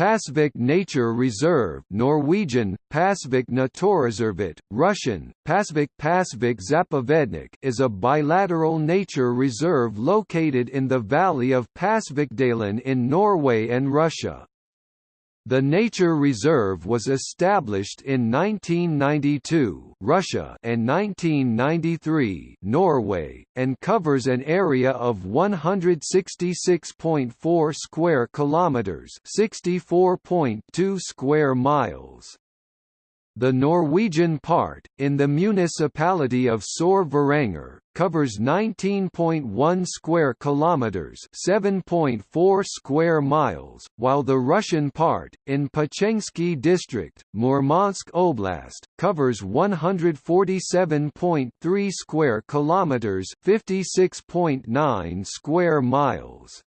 Pasvik Nature Reserve Norwegian, Pasvik Naturreservat, Russian, Pasvik Pasvik Zapovednik is a bilateral nature reserve located in the valley of Pasvikdalen in Norway and Russia. The nature reserve was established in 1992 Russia and 1993 Norway, and covers an area of 166.4 square kilometers, 64.2 square miles. The Norwegian part, in the municipality of Sør-Varanger, covers 19.1 square kilometers, 7.4 square miles, while the Russian part, in Pechengsky district, Murmansk Oblast, covers 147.3 square kilometers, 56.9 square miles.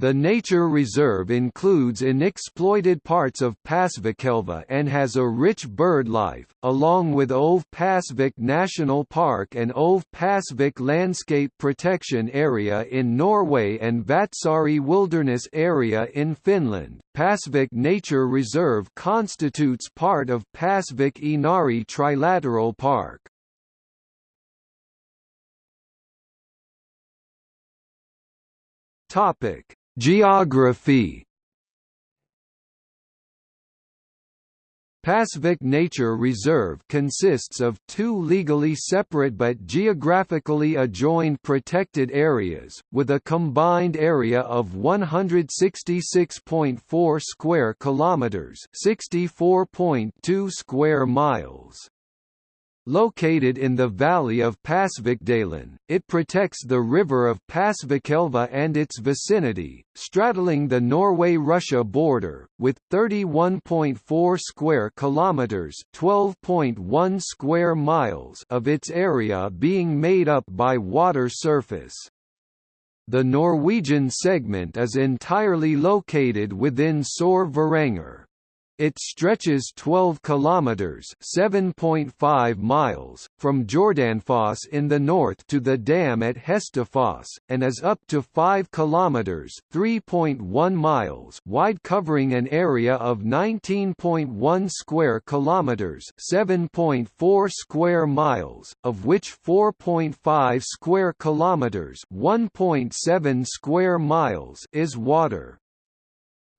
The nature reserve includes unexploited parts of Pasvikelva and has a rich bird life, along with Øvre Pasvik National Park and Øvre Pasvik Landscape Protection Area in Norway and Vatsari Wilderness Area in Finland. Pasvik Nature Reserve constitutes part of Pasvik Inari Trilateral Park. Topic Geography Pasvik Nature Reserve consists of two legally separate but geographically adjoined protected areas, with a combined area of 166.4 square kilometers, 64.2 square miles. Located in the valley of Pasvikdalen, it protects the river of Pasvikelva and its vicinity, straddling the Norway-Russia border, with 31.4 square kilometers (12.1 square miles) of its area being made up by water surface. The Norwegian segment is entirely located within Sør-Varanger. It stretches 12 kilometers (7.5 miles) from Jordanfoss in the north to the dam at Hestefoss and is up to 5 kilometers (3.1 miles) wide covering an area of 19.1 square kilometers (7.4 square miles), of which 4.5 square kilometers (1.7 square miles) is water.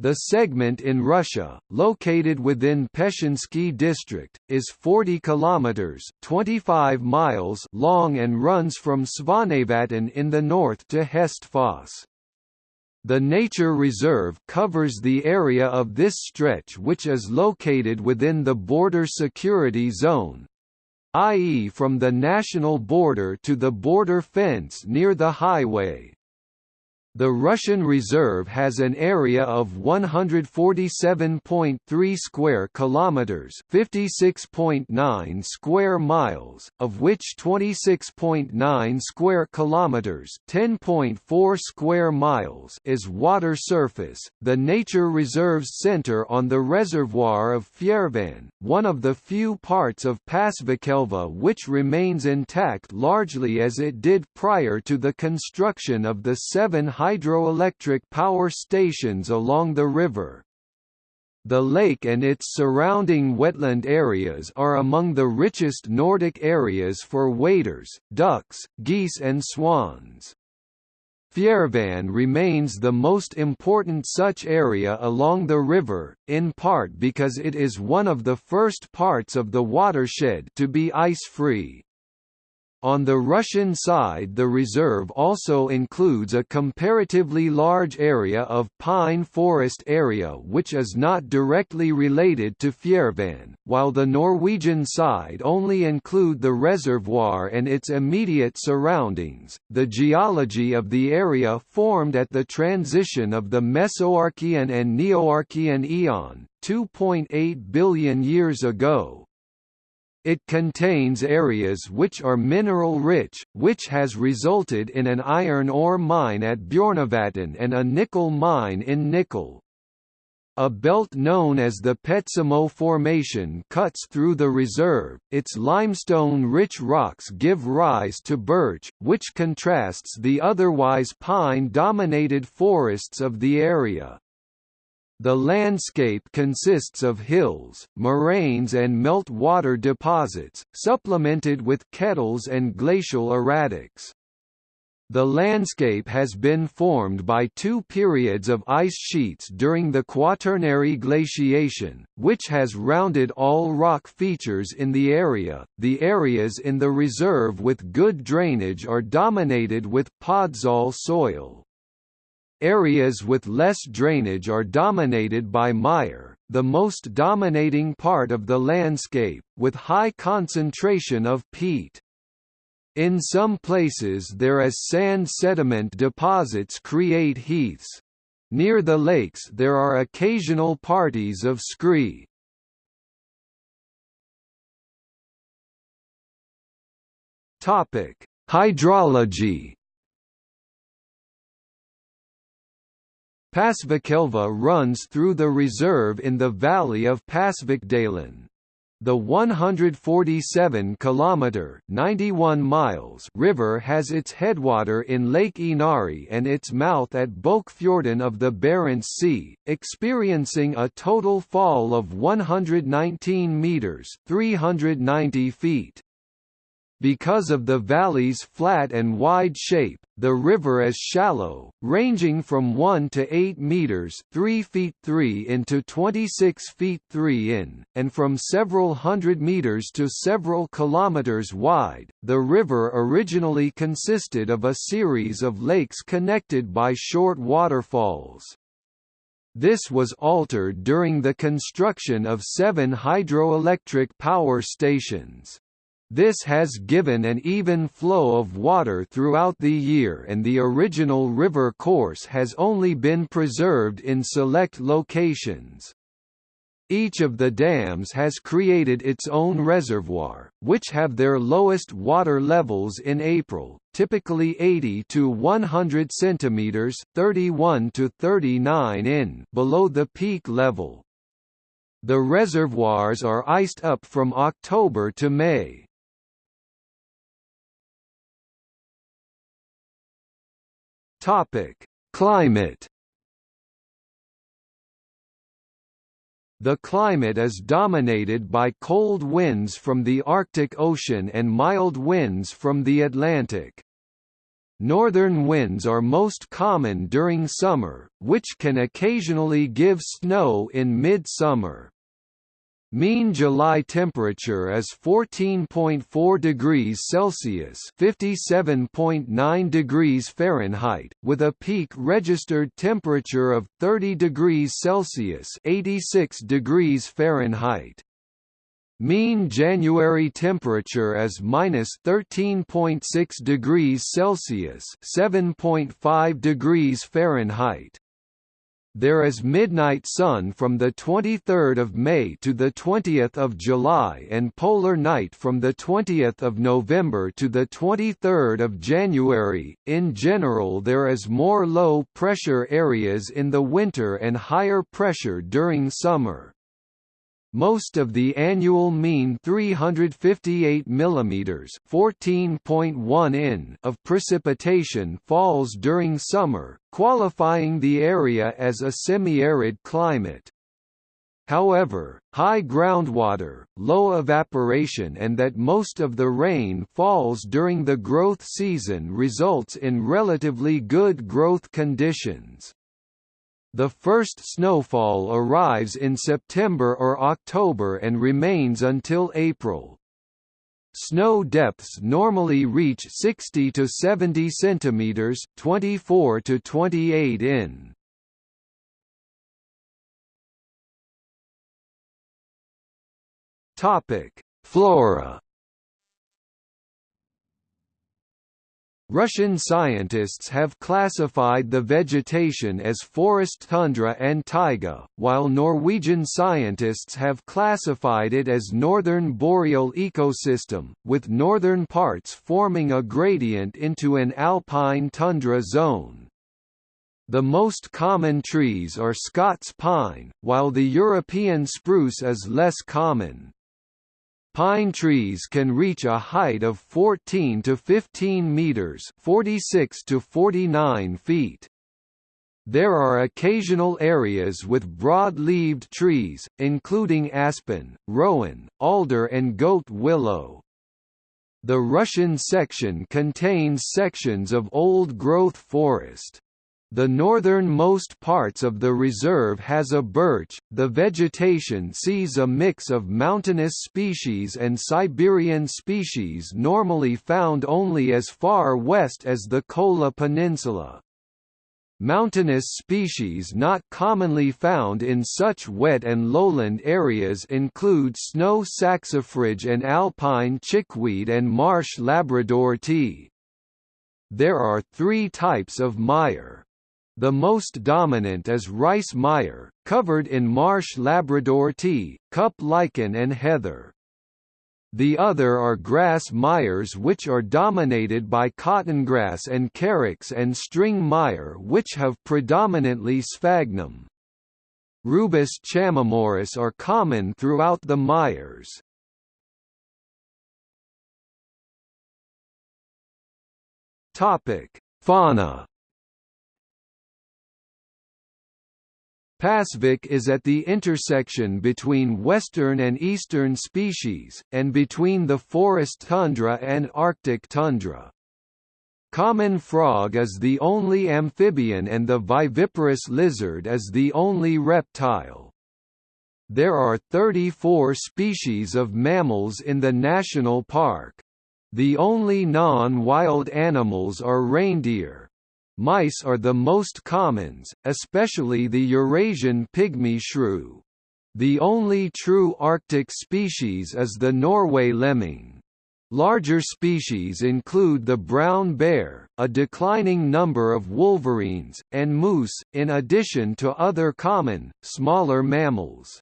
The segment in Russia, located within Pechengsky district, is 40 kilometers (25 miles) long and runs from Svanevatn in the north to Hestefoss. The nature reserve covers the area of this stretch which is located within the border security zone, i.e. from the national border to the border fence near the highway. The Russian Reserve has an area of 147.3 square kilometers, 56.9 square miles, of which 26.9 square kilometers, 10.4 square miles is water surface. The nature reserves center on the reservoir of Fjärvan, one of the few parts of Pasvikelva which remains intact largely as it did prior to the construction of the seven hydroelectric power stations along the river. The lake and its surrounding wetland areas are among the richest Nordic areas for waders, ducks, geese and swans. Fjärvan remains the most important such area along the river, in part because it is one of the first parts of the watershed to be ice-free. On the Russian side the reserve also includes a comparatively large area of pine forest area which is not directly related to Fjärvan, while the Norwegian side only include the reservoir and its immediate surroundings. The geology of the area formed at the transition of the Mesoarchean and Neoarchean eon, 2.8 billion years ago, it contains areas which are mineral-rich, which has resulted in an iron ore mine at Bjornevatn and a nickel mine in Nikel. A belt known as the Petsamo Formation cuts through the reserve, its limestone-rich rocks give rise to birch, which contrasts the otherwise pine-dominated forests of the area. The landscape consists of hills, moraines and meltwater deposits, supplemented with kettles and glacial erratics. The landscape has been formed by two periods of ice sheets during the Quaternary glaciation, which has rounded all rock features in the area. The areas in the reserve with good drainage are dominated with podzol soil. Areas with less drainage are dominated by mire, the most dominating part of the landscape, with high concentration of peat. In some places there as sand sediment deposits create heaths. Near the lakes there are occasional parties of scree. Topic: Hydrology. Pasvikelva runs through the reserve in the valley of Pasvikdalen. The 147 kilometer 91 miles river has its headwater in Lake Inari and its mouth at Bokfjorden of the Barents Sea, experiencing a total fall of 119 meters, 390 feet. Because of the valley's flat and wide shape, the river is shallow, ranging from 1 to 8 meters 3 feet 3 into 26 feet 3 in, and from several hundred meters to several kilometers wide. The river originally consisted of a series of lakes connected by short waterfalls. This was altered during the construction of seven hydroelectric power stations. This has given an even flow of water throughout the year and the original river course has only been preserved in select locations. Each of the dams has created its own reservoir, which have their lowest water levels in April, typically 80 to 100 centimeters, 31 to 39 in below the peak level. The reservoirs are iced up from October to May. Topic: Climate. The climate is dominated by cold winds from the Arctic Ocean and mild winds from the Atlantic. Northern winds are most common during summer, which can occasionally give snow in mid-summer. Mean July temperature is 14.4 degrees Celsius (57.9 degrees Fahrenheit), with a peak registered temperature of 30 degrees Celsius (86 degrees Fahrenheit). Mean January temperature is minus 13.6 degrees Celsius (7.5 degrees Fahrenheit). There is midnight sun from the 23rd of May to the 20th of July and polar night from the 20th of November to the 23rd of January. In general, there is more low pressure areas in the winter and higher pressure during summer. Most of the annual mean 358 mm (14.1 in) of precipitation falls during summer, qualifying the area as a semi-arid climate. However, high groundwater, low evaporation and that most of the rain falls during the growth season results in relatively good growth conditions. The first snowfall arrives in September or October and remains until April. Snow depths normally reach 60 to 70 centimeters, 24 to 28 in. Topic: Flora Russian scientists have classified the vegetation as forest tundra and taiga, while Norwegian scientists have classified it as northern boreal ecosystem, with northern parts forming a gradient into an alpine tundra zone. The most common trees are Scots pine, while the European spruce is less common. Pine trees can reach a height of 14 to 15 meters, 46 to 49 feet. There are occasional areas with broad-leaved trees, including aspen, rowan, alder and goat willow. The Russian section contains sections of old-growth forest. The northernmost parts of the reserve has a birch. The vegetation sees a mix of mountainous species and Siberian species normally found only as far west as the Kola Peninsula. Mountainous species not commonly found in such wet and lowland areas include snow saxifrage and alpine chickweed and marsh Labrador tea. There are three types of mire. The most dominant is rice mire, covered in marsh Labrador tea, cup lichen and heather. The other are grass mires which are dominated by cottongrass and carex and string mire which have predominantly sphagnum. Rubus chamaemorus are common throughout the mires. Topic: Fauna Pasvik is at the intersection between western and eastern species, and between the forest tundra and Arctic tundra. Common frog is the only amphibian and the viviparous lizard is the only reptile. There are 34 species of mammals in the national park. The only non-wild animals are reindeer, Mice are the most commons, especially the Eurasian pygmy shrew. The only true Arctic species is the Norway lemming. Larger species include the brown bear, a declining number of wolverines, and moose, in addition to other common, smaller mammals.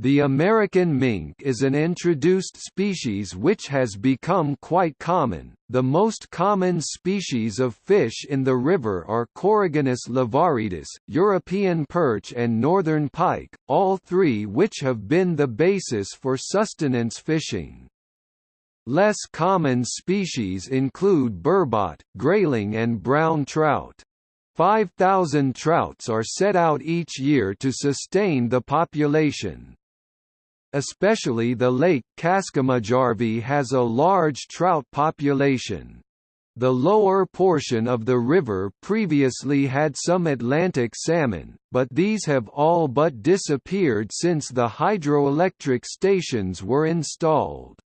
The American mink is an introduced species which has become quite common. The most common species of fish in the river are Coregonus lavaretus, European perch and northern pike, all three which have been the basis for sustenance fishing. Less common species include burbot, grayling and brown trout. 5,000 trouts are set out each year to sustain the population. Especially the lake Kaskamajarvi has a large trout population. The lower portion of the river previously had some Atlantic salmon, but these have all but disappeared since the hydroelectric stations were installed.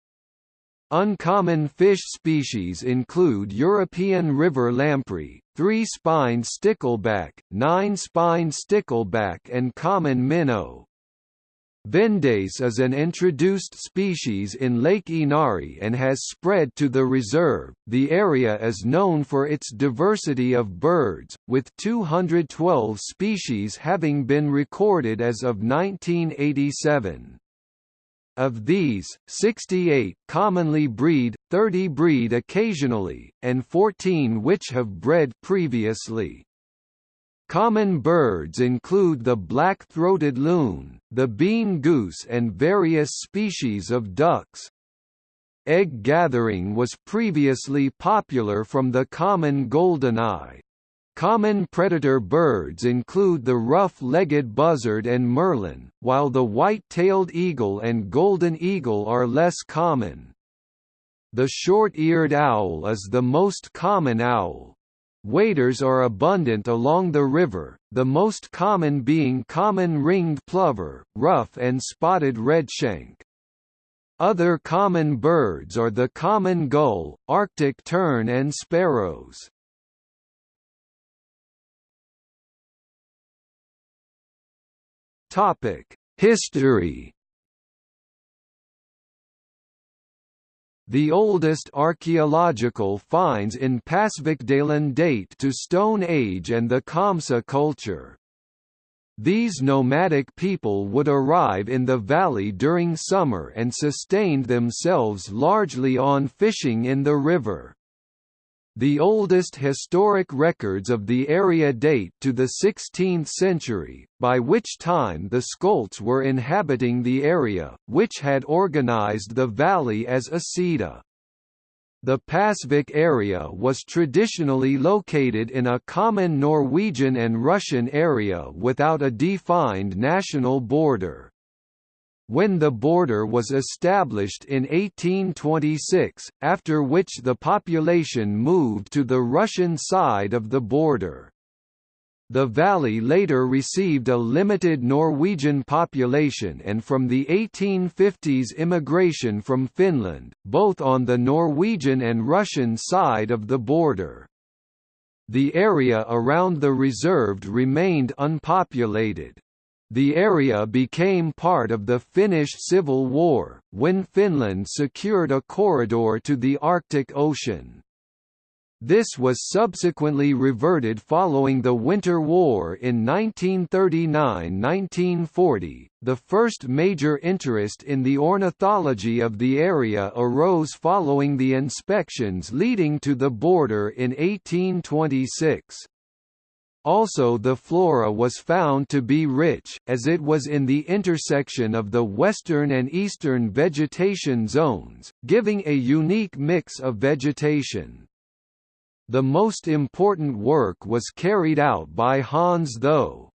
Uncommon fish species include European river lamprey, three-spined stickleback, nine-spined stickleback and common minnow. Vendace is an introduced species in Lake Inari and has spread to the reserve. The area is known for its diversity of birds, with 212 species having been recorded as of 1987. Of these, 68 commonly breed, 30 breed occasionally, and 14 which have bred previously. Common birds include the black-throated loon, the bean goose and various species of ducks. Egg gathering was previously popular from the common goldeneye. Common predator birds include the rough-legged buzzard and merlin, while the white-tailed eagle and golden eagle are less common. The short-eared owl is the most common owl, Waders are abundant along the river, the most common being common ringed plover, ruff and spotted redshank. Other common birds are the common gull, Arctic tern and sparrows. History The oldest archaeological finds in Pasvikdalen date to Stone Age and the Komsa culture. These nomadic people would arrive in the valley during summer and sustained themselves largely on fishing in the river. The oldest historic records of the area date to the 16th century, by which time the Skolts were inhabiting the area, which had organized the valley as a Siida. The Pasvik area was traditionally located in a common Norwegian and Russian area without a defined national border. When the border was established in 1826, after which the population moved to the Russian side of the border. The valley later received a limited Norwegian population and from the 1850s immigration from Finland, both on the Norwegian and Russian side of the border. The area around the reserved remained unpopulated. The area became part of the Finnish Civil War, when Finland secured a corridor to the Arctic Ocean. This was subsequently reverted following the Winter War in 1939–1940. The first major interest in the ornithology of the area arose following the inspections leading to the border in 1826. Also the flora was found to be rich, as it was in the intersection of the western and eastern vegetation zones, giving a unique mix of vegetation. The most important work was carried out by Hans Tho.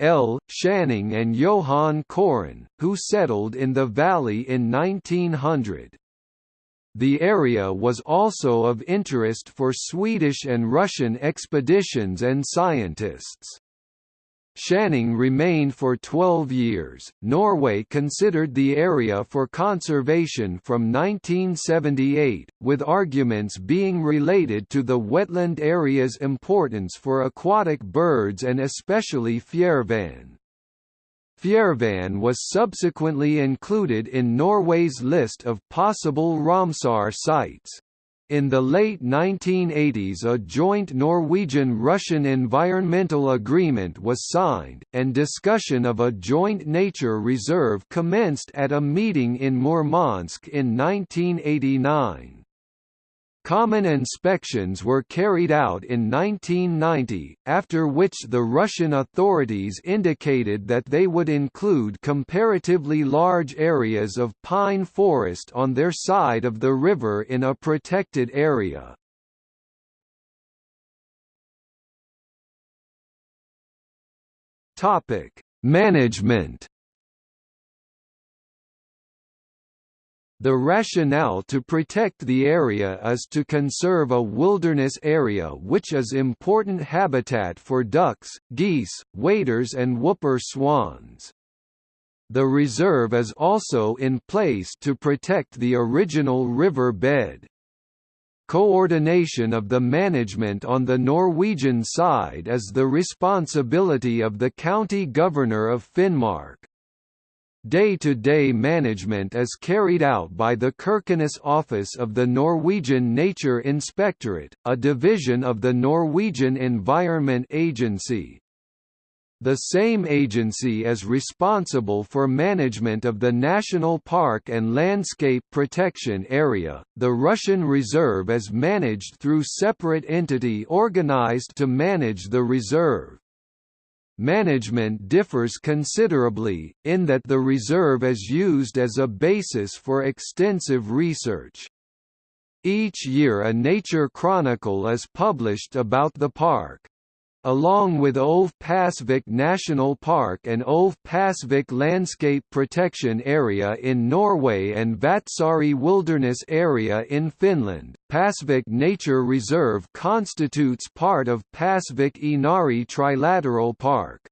L. Schaanning and Johan Koren, who settled in the valley in 1900. The area was also of interest for Swedish and Russian expeditions and scientists. Schaanning remained for 12 years. Norway considered the area for conservation from 1978, with arguments being related to the wetland area's importance for aquatic birds and especially fjärvan. Fjärvan was subsequently included in Norway's list of possible Ramsar sites. In the late 1980s a joint Norwegian-Russian environmental agreement was signed, and discussion of a joint nature reserve commenced at a meeting in Murmansk in 1989. Common inspections were carried out in 1990, after which the Russian authorities indicated that they would include comparatively large areas of pine forest on their side of the river in a protected area. Management The rationale to protect the area is to conserve a wilderness area which is important habitat for ducks, geese, waders and whooper swans. The reserve is also in place to protect the original river bed. Coordination of the management on the Norwegian side is the responsibility of the county governor of Finnmark. Day-to-day -day management is carried out by the Kirkenes office of the Norwegian Nature Inspectorate, a division of the Norwegian Environment Agency. The same agency is responsible for management of the National Park and Landscape Protection Area. The Russian Reserve is managed through separate entity organized to manage the reserve. Management differs considerably, in that the reserve is used as a basis for extensive research. Each year a nature chronicle is published about the park. Along with Øvre Pasvik National Park and Øvre Pasvik Landscape Protection Area in Norway and Vatsari Wilderness Area in Finland, Pasvik Nature Reserve constitutes part of Pasvik Inari Trilateral Park.